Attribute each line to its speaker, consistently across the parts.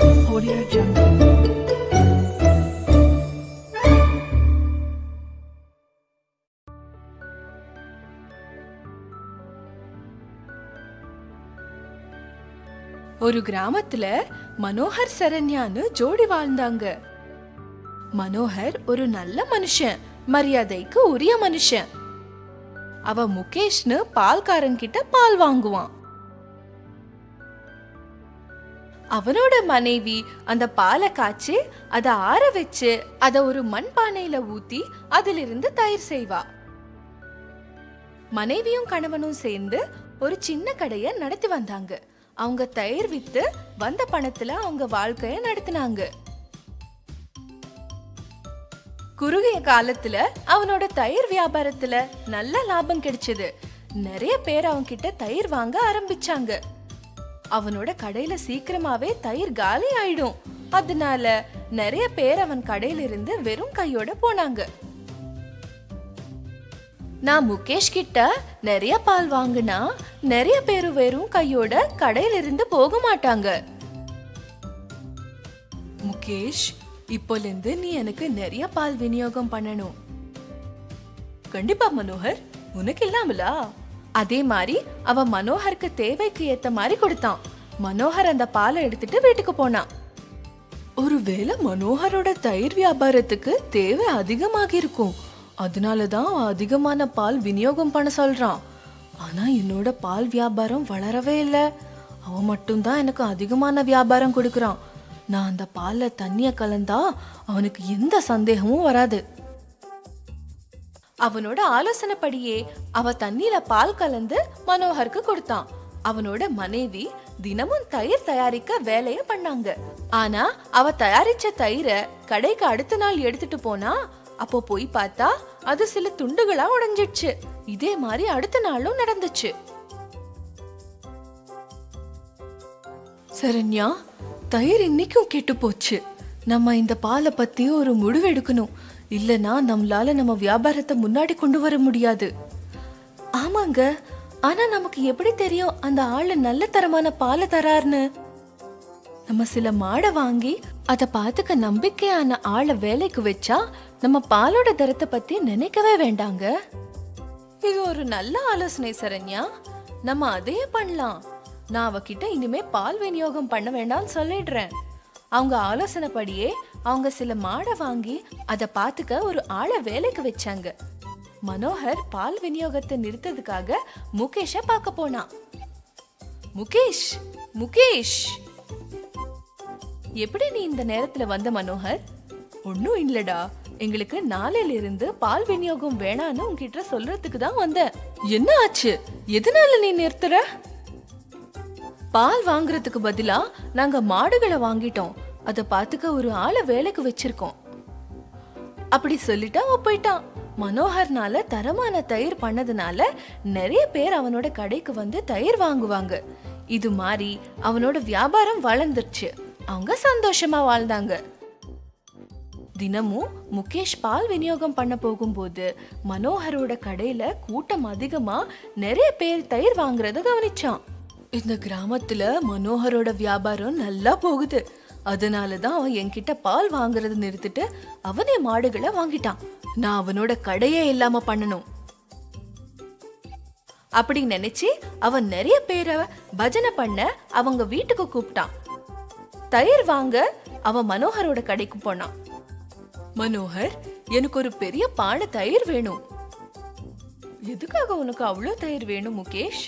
Speaker 1: Audio Jungle.
Speaker 2: ஒரு கிராமத்துல மனோகர் சரண்யான்னு ஜோடி வாழ்ந்தாங்க. மனோகர் ஒரு நல்ல மனுஷன் மரியாதைக்கு உரிய மனுஷன். அவ முகேஷ்னு பால்காரன் கிட்ட பால் வாங்குவான். அவனோட மனைவி அந்த பாலை காய்ச்சி அதை ஆற வச்சு அதை ஒரு மண்பானையில ஊத்தி அதிலிருந்து தயிர் செய்வா. மனைவியும் கணவனும் சேர்ந்து ஒரு சின்ன கடைய நடத்தி வந்தாங்க. அவங்க தயிர் வித்து வந்த பணத்துல அவங்க வாழ்க்கைய நடத்தினாங்க. குறுகிய காலத்துல அவனோட தயிர் வியாபாரத்துல நல்ல லாபம் கிடைச்சது. நிறைய பேர் அவங்க கிட்ட தயிர் வாங்க ஆரம்பிச்சாங்க. அவனோட கடையில சீக்கிரமாவே தயிர் காலி ஆயிடும். அதனால நிறைய பேர் அவன் கடையில இருந்து வெறும் கையோட போனாங்க. நான் முகேஷ் கிட்ட நிறைய பால் வாங்கினா நிறைய பேர் வெறும் கையோட கடையில இருந்து போக மாட்டாங்க. முகேஷ் இப்போல இருந்து நீ எனக்கு நிறைய பால் விநியோகம் பண்ணணும். கண்டிப்பா மனோகர் உனக்கு இல்லாமலா? அதே மாதிரி அவன் மனோகருக்கு தேவைக்கு ஏத்த மாதிரி கொடுத்தான். மனோகர் அந்த பாலை எடுத்துட்டு வீட்டுக்கு போனான். ஒருவேளை மனோகரோட தயிர் வியாபாரத்துக்கு தேவை அதிகமாக இருக்கும். அதனால தான் அதிகமான பால் விநியோகம் பண்ண சொல்றான். ஆனா என்னோட பால் வியாபாரம் வளரவே இல்லை. அவன் மட்டும்தான் எனக்கு அதிகமான வியாபாரம் கொடுக்கறான். நான் அந்த பாலில் தண்ணியை கலந்தா அவனுக்கு எந்த சந்தேகமும் வராது. அவனோட ஆலோசனைப்படியே அவ தண்ணியில பால் கலந்து மனோகருக்கு கொடுத்தான். அவனோட மனைவி தினமும் தயிர் தயாரிக்க வேலைய பண்ணாங்க. ஆனா அவ தயாரிச்ச தயிரை கடைக்கு அடுத்த நாள் எடுத்துட்டு போனா அப்போ போய் பார்த்தா அது சில துண்டுகளா உடைஞ்சிடுச்சு. இதே மாதிரி அடுத்த நாளும் நடந்துச்சு. சரண்யா தயிர் இன்னைக்கும் கெட்டு போச்சு. நம்ம இந்த பாலை பத்தி ஒரு முடிவு எடுக்கணும். இல்லனா நம்மளால நம்ம வியாபாரத்தை முன்னாடி கொண்டு வர முடியாது. ஆமாங்க ஆனா நமக்கு எப்படி தெரியும் அந்த ஆளு நல்ல தரமான பாலை தராருன்னு நம்ம சில மாடை வாங்கி அதை பார்த்துக்க நம்பிக்கையான ஆளை வேலைக்கு வச்சா நம்ம பாலோட தரத்தை பத்தி நினைக்கவே வேண்டாங்க. இது ஒரு நல்ல ஆலோசனை சரண்யா. நம்ம அதையே பண்ணலாம். நான் அவகிட்ட இனிமே பால் விநியோகம் பண்ண வேண்டாம்னு சொல்லிடுறேன். அவங்க ஆலோசனைப்படியே அவங்க சில மாடை வாங்கி அதை பார்த்துக்க ஒரு ஆளை வேலைக்கு வச்சாங்க. மனோகர் பால் விநியோகத்தை நிறுத்ததுக்காக முகேஷ பார்க்க போனான். முகேஷ் முகேஷ்! எப்படி நீ இந்த நேரத்துல வந்த மனோகர்? ஒன்னும் இல்லடா. எங்களுக்கு நாளையில இருந்து பால் விநியோகம் வேணான்னு உன்கிட்ட சொல்றதுக்கு தான் வந்தேன். என்ன ஆச்சு? எதனால நீ நிறுத்துற? பால் வாங்குறதுக்கு பதிலா நாங்க மாடுகளை வாங்கிட்டோம். அதை பார்த்துக்க ஒரு ஆளை வேலைக்கு வச்சிருக்கோம். அப்படி சொல்லிட்டு அவன் போயிட்டான். மனோகர்னால தரமான தயிர் பண்ணதுனால நிறைய பேர் அவனோட கடைக்கு வந்து தயிர் வாங்குவாங்க. இது மாதிரி அவனோட வியாபாரம் வளர்ந்துருச்சு. அவங்க சந்தோஷமா வாழ்ந்தாங்க. தினமும் முகேஷ் பால் விநியோகம் பண்ண போகும்போது மனோகரோட கடையில கூட்டம் அதிகமா நிறைய பேர் தயிர் வாங்குறத கவனிச்சான். இந்த கிராமத்துல மனோகரோட வியாபாரம் நல்லா போகுது. அதனால தான் அவன் என்கிட்ட பால் வாங்குறது நிறுத்திட்டு அவனே மாடுகளை வாங்கிட்டான். நான் அவனோட கடையே இல்லாம பண்ணணும். அப்படி நினைச்சு அவன் நிறைய பேரை பஜனை பண்ண அவங்க வீட்டுக்கு கூப்பிட்டான். தயிர் வாங்க அவன் மனோகரோட கடைக்கு போனான். மனோகர் எனக்கு ஒரு பெரிய பானை தயிர் வேணும். எதுக்காக உனக்கு அவ்வளோ தயிர் வேணும் முகேஷ்?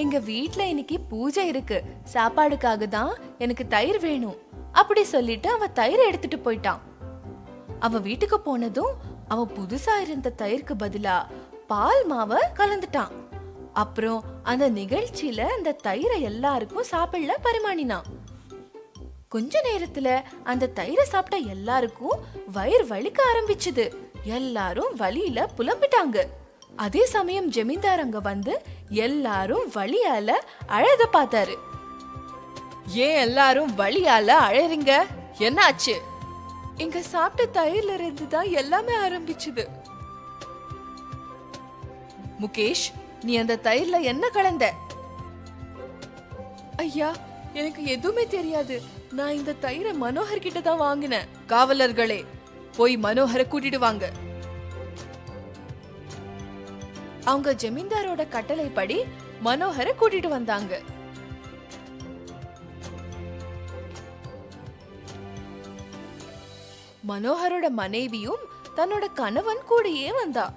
Speaker 2: எங்க வீட்ல இன்னைக்கு பூஜை இருக்கு. சாப்பாடுக்காக தான் எனக்கு தயிர் வேணும். அப்படி சொல்லிட்டு அவ தயிர் எடுத்துட்டு போயிட்டான். அவ வீட்டுக்கு போனதும் அவ புதுசா இருந்த தயிருக்கு பதிலா பால் மாவை கலந்துட்டான். அப்புறம் அந்த நிகழ்ச்சியில அந்த தயிரை எல்லாருக்கும் சாப்பிடல பரிமாணினான் கொஞ்ச நேரத்துல அந்த தயிரை சாப்பிட்ட எல்லாருக்கும் வயிறு வலிக்க ஆரம்பிச்சது. எல்லாரும் வலியில புலம்பிட்டாங்க. அதே சமயம் ஜமீன்தார் அங்க வந்து எல்லாரும் வலியால அழத பார்த்தாரு. ஏன் எல்லாரும் வலியால அழறீங்க? என்னாச்சு? இங்க சாப்பிட்ட தயிர்ல இருந்து தான் எல்லாமே ஆரம்பிச்சுது. முகேஷ் நீ அந்த தயிர்ல என்ன கலந்த? ஐயா எனக்கு எதுவுமே தெரியாது. நான் இந்த தயிரை மனோகர் கிட்ட தான் வாங்கினேன். காவலர்களே போய் மனோகரை கூட்டிட்டு வாங்க. அவங்க ஜமீன்தாரோட கட்டளைப்படி மனோகரை கூட்டிட்டு வந்தாங்க. மனோகரோட மனைவியும் தன்னோட கணவன் கூடயே வந்தா.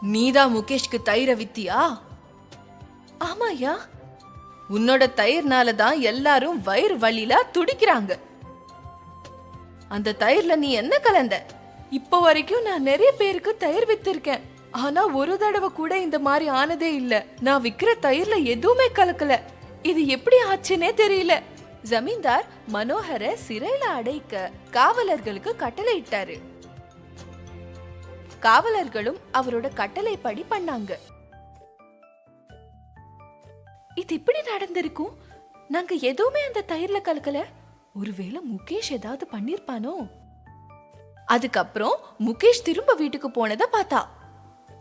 Speaker 2: நீதான் முகேஷ்க்கு தயிர வித்தியா? ஆமாயா உன்னோட தயிர்னால தான் எல்லாரும் வயிறு வழியில துடிக்கிறாங்க. அந்த தயிர்ல நீ என்ன கலந்த? இப்போ வரைக்கும் நான் நிறைய பேருக்கு தயிர் வித்திருக்கேன். ஆனா ஒரு தடவை கூட இந்த மாதிரி ஆனதே இல்ல. நான் விக்கிற தயிர்ல எதுவுமே கலக்கல. இது எப்படி ஆச்சுன்னே தெரியல. ஜமீன்தார் மனோகர சிறையில அடைக்க காவலர்களுக்கு கட்டளை இட்டாரு காவலர்களும் அவரோட கட்டளைப்படி பண்ணாங்க. இது இப்படி நடந்திருக்கும்? நாங்க எதுவுமே அந்த தயிர்ல கலக்கல. ஒருவேளை முகேஷ் ஏதாவது பண்ணிருப்பானோ? அதுக்கப்புறம் முகேஷ் திரும்ப வீட்டுக்கு போனதை பார்த்தா.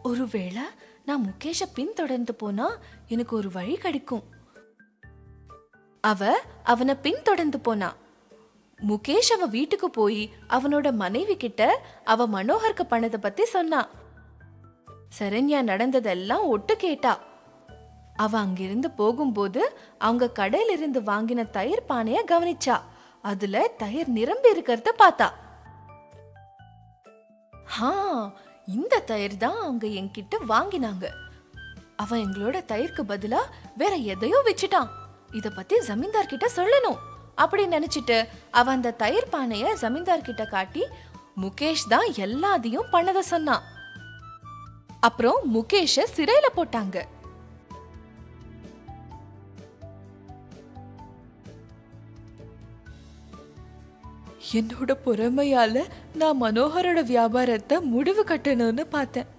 Speaker 2: ஒருவேளை நான் முகேஷை பின்தொடர்ந்து போனா எனக்கு ஒரு வழி கிடைக்கும். அவ அவனை பின்தொடர்ந்து போனா. முகேஷ் அவ வீட்டுக்கு போய் அவனோட மனைவி கிட்ட அவ மனோகருக்கு பண்ணதை பத்தி சொன்னா. சரண்யா நடந்ததெல்லாம் ஒட்டு கேட்டா. அவ அங்கிருந்து போகும்போது அவங்க கடையிலிருந்து வாங்கின தயிர் பானைய கவனிச்சா. அதுல தயிர் நிரம்பி இருக்கிறத பார்த்தா. ஹா இந்த தயிர் தான் அவங்க என்கிட்ட வாங்கினாங்க. அவன் எங்களோட தயிருக்கு பதிலா வேற எதையோ வச்சுட்டான். இத பத்தி ஜமீன்தார் கிட்ட சொல்லணும். அப்படி நினைச்சிட்டு அவன் அந்த தயிர் பானைய ஜமீன்தார் கிட்ட காட்டி முகேஷ் தான் எல்லாத்தையும் பண்ணத சொன்னான். அப்புறம் முகேஷ சிறையில போட்டாங்க. என்னோட பொறுமையால் நான் மனோகரோட வியாபாரத்தை முடிவு கட்டணும்னு பார்த்தேன்.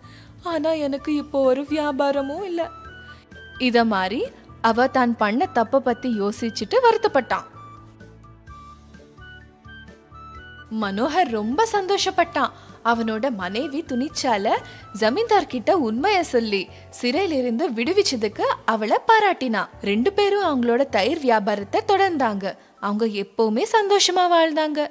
Speaker 2: ஆனால் எனக்கு இப்போ ஒரு வியாபாரமும் இல்லை. இதை மாதிரி அவ தான் பண்ண தப்பை பற்றி யோசிச்சுட்டு வருத்தப்பட்டான். மனோகர் ரொம்ப சந்தோஷப்பட்டான். அவனோட மனைவி துணிச்சால ஜமீன்தார்கிட்ட உண்மையை சொல்லி சிறையிலிருந்து விடுவிச்சதுக்கு அவளை பாராட்டினா. ரெண்டு பேரும் அவங்களோட தயிர் வியாபாரத்தை தொடர்ந்தாங்க. அவங்க எப்பவுமே சந்தோஷமா வாழ்ந்தாங்க.